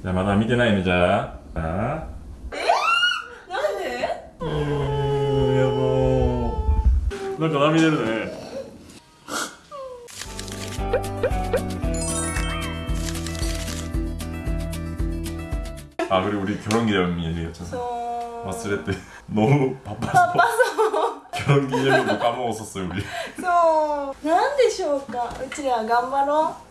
じゃあまだ見てないのじゃあ。あ、なんで？うんやなんか涙出るね。あ그리고 우리 결혼 기념일 얘기했잖아 저... 마스레 때 너무 바빠パパそう。결혼 기념일도 까먹었そう。なんでしょうか。うちら頑張ろう。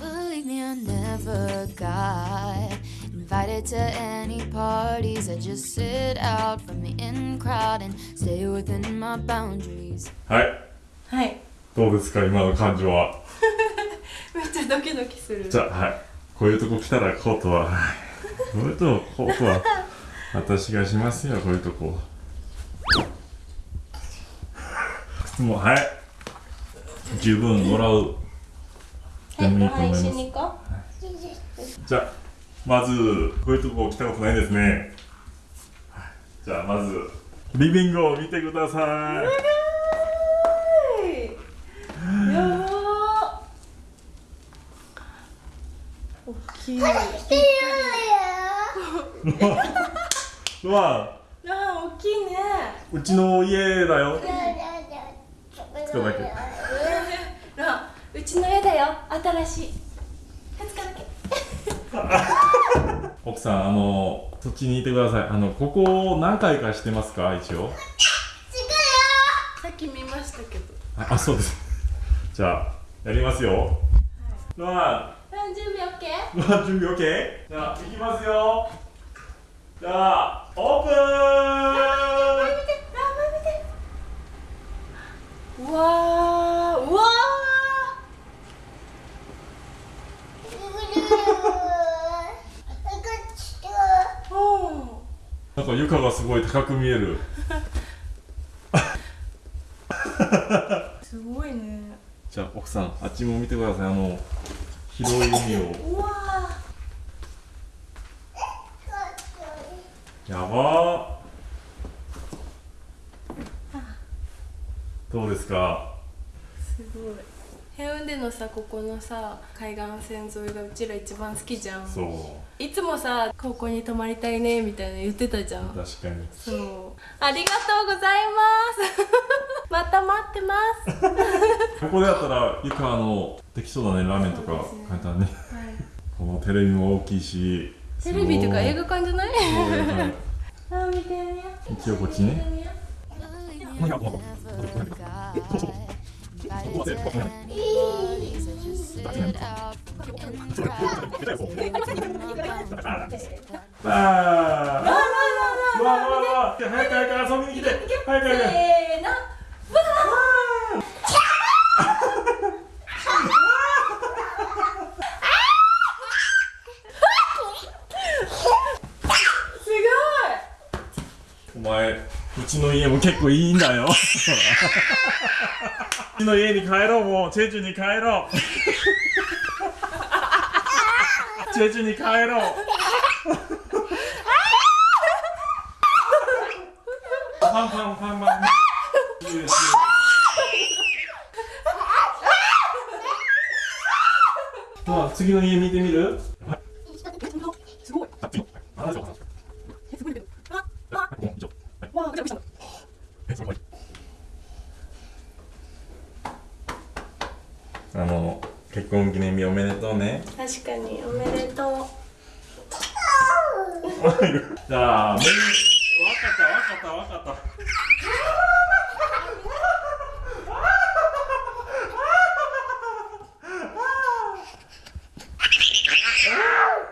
Believe me, I never got invited to any parties. I just sit out from the in crowd and stay within my boundaries. はい、う。はい。どうですか今の感情はめっちゃドキドキする。じゃあはいこういうとこ来たらコートははいこういうとこコートは私がしますよこういうとこ靴もはい十分もらうでもいいと思いますじゃあまずこういうとこ来たことないですねはいじゃあまずリビングを見てください。やばー。大きい。いわあー、大きいね。うちの家だよつかだけよ新しい。2日だけ 奥さんあのそっちにいてください。あのここ何回かしてますか一応？さっき見ましたけど。ああそうです。じゃあやりますよ。ワ何準備 OK? ンワン準備 OK? じゃあいきますよ。じゃあオープン。見てラーメン見てうわーおなんか床がすごい高く見える。ーすごいね。じゃあ奥さんあっちも見てください。あの広い海を。うわやばー。どうですか？ーすごいヘウンデのさここのさ海岸線沿いがうちら一番好きじゃん。そう。いつもさここに泊まりたいねみたいな言ってたじゃん。確かに。そう。ありがとうございます。また待ってます。ここでやったらゆかあのできそうだねラーメンとか簡単に。このテレビも大きいしテレビとか映画画館じゃない？あ見てみよう。一応こっちね早く早く遊びに来て早く早く。せーのすお前うちの家も結構いいんだよ。うちの家に帰ろうもう。チェジュに帰ろう。チェジュに帰ろう。パンパンパンパン。まあ次の家見てみるすごいあ次のあ次のすごいけどあああここ以上はいわあぐちゃぐちゃあの結婚記念日おめでとうね。確かにおめでとう。じゃあメニューわかったわかったわかった。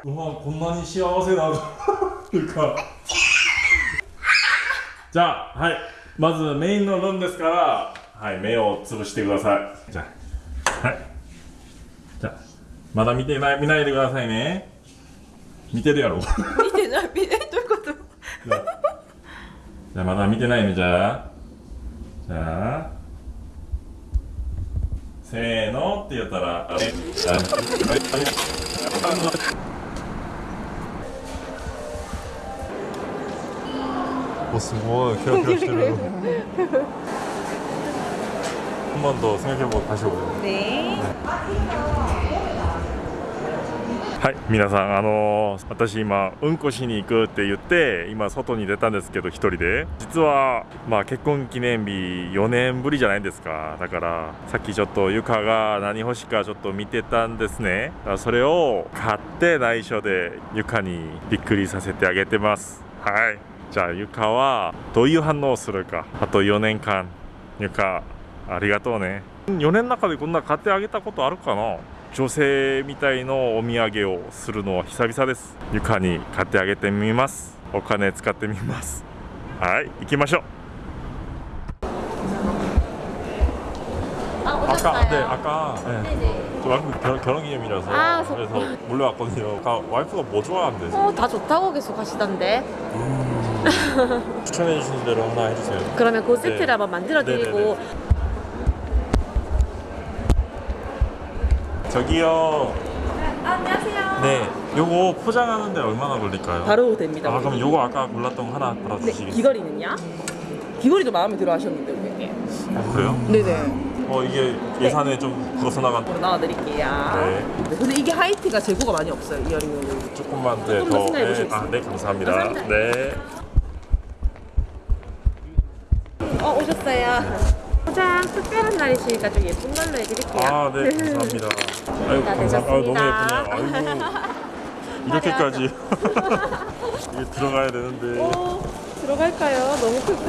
うわこんなに幸せなのいうか。じゃあはいまずメインのルームですからはい目をつぶしてください。じゃあはい。じゃあまだ見てない見ないでくださいね。見てるやろ。見てない見てどういうこと？じゃあまだ見てないねじゃあ。じゃあせーのって言ったらあれ？おすごいキラキラしてる한 번 더 생각해보고 다시 오래요 네 はい皆さんあのー私今うんこしに行くって言って今外に出たんですけど一人で実はまあ結婚記念日4年ぶりじゃないですかだからさっきちょっとゆかが何欲しいかちょっと見てたんですねだからそれを買って内緒でゆかにびっくりさせてあげてますはい じゃあゆかはどういう反応をするかあと4年間ゆかありがとうね4年の中でこんな買ってあげたことあるかな女性みたいのお土産をするのは久々です床に買ってあげてみますお金使ってみますはい行きましょう 아, 아까 오셨어요? 네 아까 네. 네네. 저 와이프 결, 결혼기념이라서 아, 그래서 몰래 왔거든요 아까 와이프가 뭐 좋아한대 어, 다 좋다고 계속 하시던데. 추천해 주신 대로 하나 해주세요 그러면 그 세트를 네. 한번 만들어 드리고. 저기요 안녕하세요. 네 요거 포장하는데 얼마나 걸릴까요? 바로 됩니다. 아 그럼 요거 아까 골랐던 거 하나 네, 받아주시겠어요? 귀걸이는요? 귀걸이도 마음에 들어 하셨는데 고객님. 아, 그래요? 네네. 어 이게 예산에 좀 벗어나간 나와드릴게요. 네. 네, 근데 이게 하이트가 재고가 많이 없어요. 이어링은. 조금만 네, 조금 더 더 생각해 네, 보시겠어요? 아, 네 감사합니다. 감사합니다. 네. 어 오셨어요. 포장 특별한 날이시니까 좀 예쁜 걸로 해드릴게요. 아, 네 감사합니다. 아유 다 감사. 아 너무 되셨습니다. 예쁘네요. 아이고 이렇게까지 이게 들어가야 되는데. 어, 들어갈까요? 너무 크다.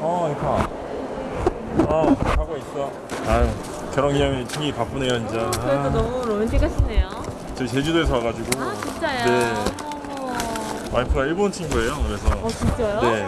어 이파. 어 하고 있어. 아유 결혼 기념일 챙기 바쁘네요 진짜. 그래도 아, 너무 로맨틱하시네요. 저희 제주도에서 와가지고. 아 진짜요? 네. 어머. 와이프가 일본 친구예요. 그래서. 어 진짜요? 네.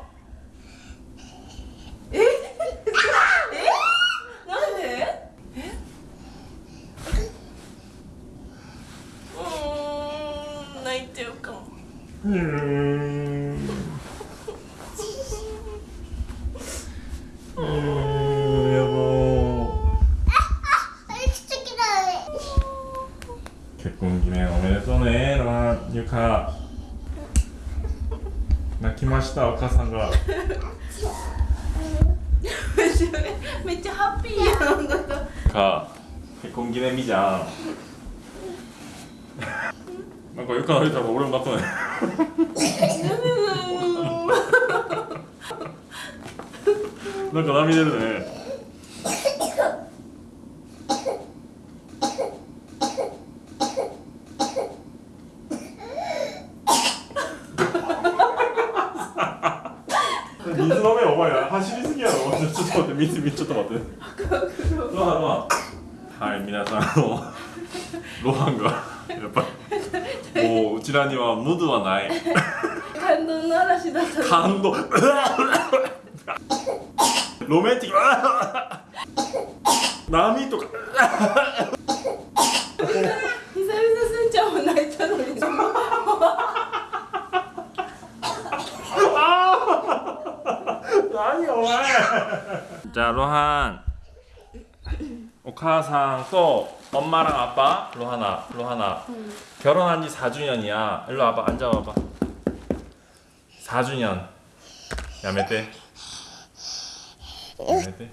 結婚記念おめでとうねゆか。泣きましたお母さんが。めっちゃハッピーやんだと。か。結婚記念日じゃん。なんかたら俺も泣くねなんか涙出るね。水飲めよお前ら走りすぎやろ。ちょっと待って水水ちょっと待って。はい皆さんのロハンが。ちらにはムードはない。感動の嵐だった。の。感動。ロメンティック波とか。久々すんちゃんも泣いたのに。何お前。じゃあロハン 오카상 또 엄마랑 아빠 로하나 로하나. 응. 결혼한 지 4주년이야. 일로 와봐 앉아봐봐. 4주년. 야매떼 야매떼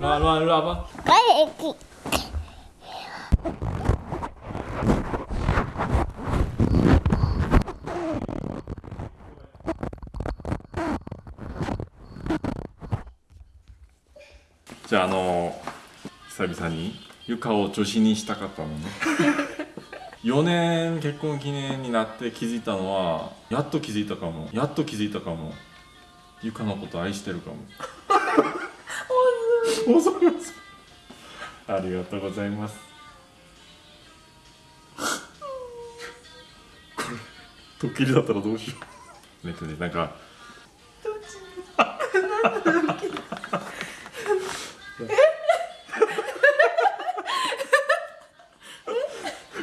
로아 로아 일로 와봐. 빨리 애기. じゃああの久々にゆかを女子にしたかったのね。4年結婚記念になって気づいたのはやっと気づいたかも。やっと気づいたかも。ゆかのこと愛してるかも。恐れますありがとうございます。これドッキリだったらどうしよう。えっとねなんか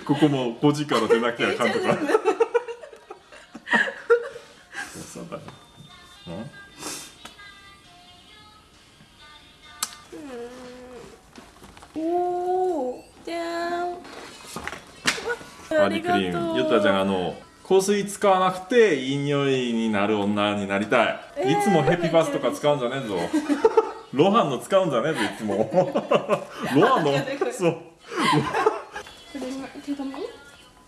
こも5時から出なきゃあかんとか。そうだねおおじゃーんバディクリーム。ゆったちゃんあの香水使わなくていい匂いになる女になりたい、いつもヘピバスとか使うんじゃねえぞ。ロハンの使うんじゃねえぞいつも。ロハンのそう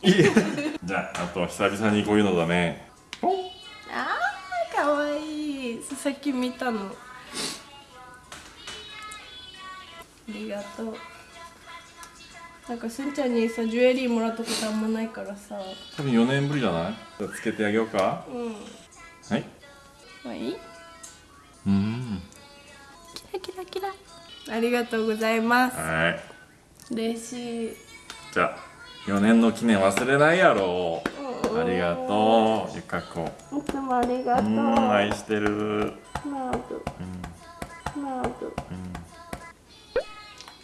じゃああと久々にこういうのだね。あーかわいい。さっき見たの。ありがとう。なんかすんちゃんにさジュエリーもらったことあんまないからさ。多分4年ぶりじゃない？じゃあつけてあげようか。うん。はい。まあいい。うん。キラキラキラ。ありがとうございます。はい。嬉しい。じゃあ4年の記念忘れないやろ。ありがとうゆかこいつもありがうとう。ん愛してる。なるなる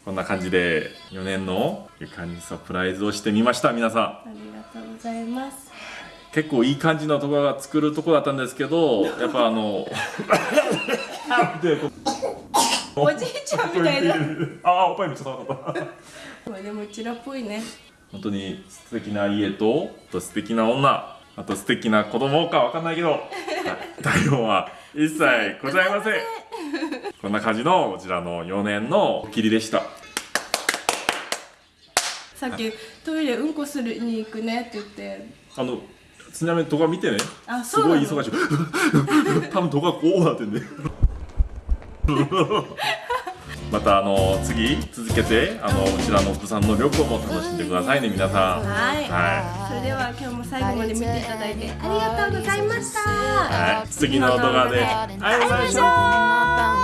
こんな感じで4年のゆかにサプライズをしてみました皆さん。ありがとうございます。結構いい感じのところが作るとこだったんですけどやっぱあの おじいちゃんみたいな。ああおっぱいめっちゃ高かった。まあでもうちらっぽいね本当に素敵な家とあと素敵な女あと素敵な子供かわかんないけど はい対応は一切ございません。こんな感じのこちらの4年のおきりでした。さっきトイレうんこするに行くねって言って。あのちなみに動画見てね。あすごい忙しい。多分動画こうなってんでまたあの次続けてあのうちらのお子さんの旅行も楽しんでくださいね皆さん。はい。はそれでは今日も最後まで見ていただいてありがとうございました。はい、次の動画で会いましょう。う